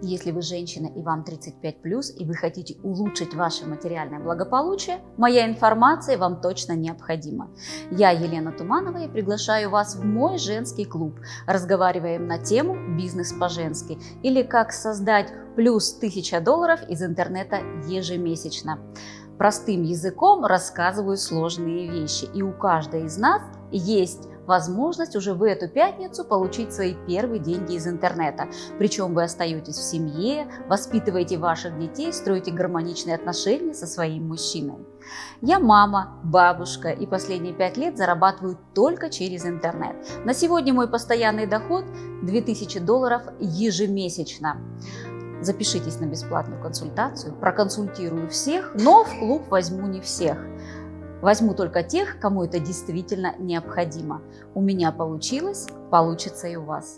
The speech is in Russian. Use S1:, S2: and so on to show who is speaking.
S1: Если вы женщина и вам 35+, и вы хотите улучшить ваше материальное благополучие, моя информация вам точно необходима. Я Елена Туманова и приглашаю вас в мой женский клуб. Разговариваем на тему «Бизнес по-женски» или как создать плюс 1000 долларов из интернета ежемесячно. Простым языком рассказываю сложные вещи, и у каждой из нас есть возможность уже в эту пятницу получить свои первые деньги из интернета. Причем вы остаетесь в семье, воспитываете ваших детей, строите гармоничные отношения со своим мужчиной. Я мама, бабушка и последние пять лет зарабатываю только через интернет. На сегодня мой постоянный доход 2000 долларов ежемесячно. Запишитесь на бесплатную консультацию, проконсультирую всех, но в клуб возьму не всех. Возьму только тех, кому это действительно необходимо. У меня получилось, получится и у вас.